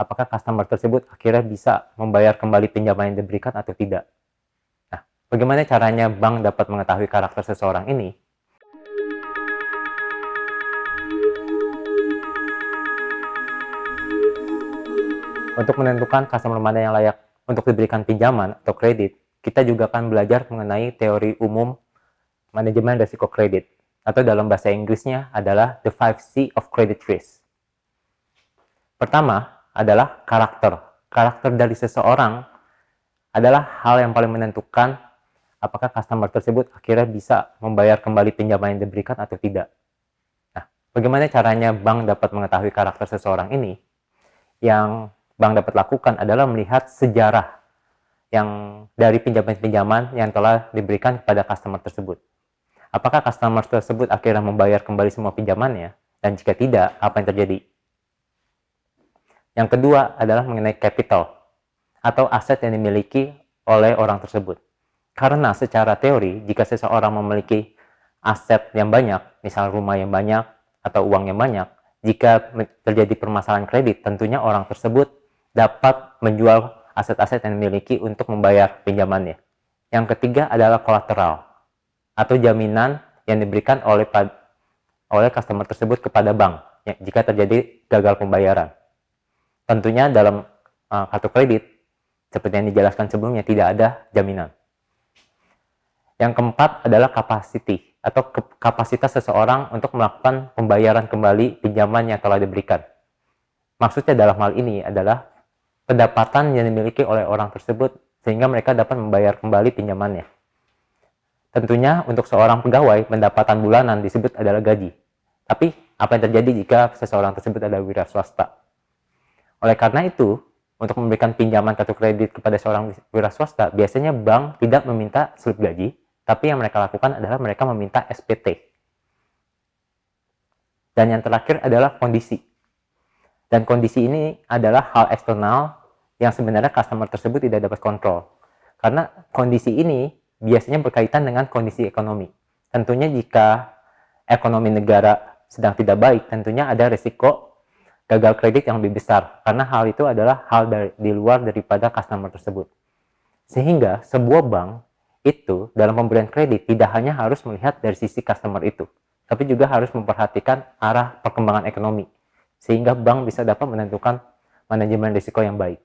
apakah customer tersebut akhirnya bisa membayar kembali pinjaman yang diberikan atau tidak. Nah, bagaimana caranya bank dapat mengetahui karakter seseorang ini? Untuk menentukan customer mana yang layak untuk diberikan pinjaman atau kredit, kita juga akan belajar mengenai teori umum manajemen risiko kredit, atau dalam bahasa Inggrisnya adalah the 5C of credit risk. Pertama adalah karakter. Karakter dari seseorang adalah hal yang paling menentukan apakah customer tersebut akhirnya bisa membayar kembali pinjaman yang diberikan atau tidak. Nah, bagaimana caranya bank dapat mengetahui karakter seseorang ini? Yang bank dapat lakukan adalah melihat sejarah yang dari pinjaman-pinjaman yang telah diberikan kepada customer tersebut. Apakah customer tersebut akhirnya membayar kembali semua pinjamannya? Dan jika tidak, apa yang terjadi? Yang kedua adalah mengenai capital atau aset yang dimiliki oleh orang tersebut. Karena secara teori, jika seseorang memiliki aset yang banyak, misal rumah yang banyak atau uang yang banyak, jika terjadi permasalahan kredit, tentunya orang tersebut dapat menjual aset-aset yang dimiliki untuk membayar pinjamannya. Yang ketiga adalah kolateral atau jaminan yang diberikan oleh oleh customer tersebut kepada bank ya, jika terjadi gagal pembayaran. Tentunya dalam uh, kartu kredit seperti yang dijelaskan sebelumnya tidak ada jaminan. Yang keempat adalah capacity atau kapasitas seseorang untuk melakukan pembayaran kembali pinjaman yang telah diberikan. Maksudnya dalam hal ini adalah pendapatan yang dimiliki oleh orang tersebut sehingga mereka dapat membayar kembali pinjamannya. Tentunya untuk seorang pegawai pendapatan bulanan disebut adalah gaji. Tapi apa yang terjadi jika seseorang tersebut adalah wira swasta? Oleh karena itu, untuk memberikan pinjaman kartu kredit kepada seorang wira swasta, biasanya bank tidak meminta slip gaji, tapi yang mereka lakukan adalah mereka meminta SPT. Dan yang terakhir adalah kondisi. Dan kondisi ini adalah hal eksternal yang sebenarnya customer tersebut tidak dapat kontrol. Karena kondisi ini biasanya berkaitan dengan kondisi ekonomi. Tentunya jika ekonomi negara sedang tidak baik, tentunya ada risiko gagal kredit yang lebih besar. Karena hal itu adalah hal dari, di luar daripada customer tersebut. Sehingga sebuah bank itu dalam pemberian kredit tidak hanya harus melihat dari sisi customer itu, tapi juga harus memperhatikan arah perkembangan ekonomi. Sehingga bank bisa dapat menentukan manajemen risiko yang baik.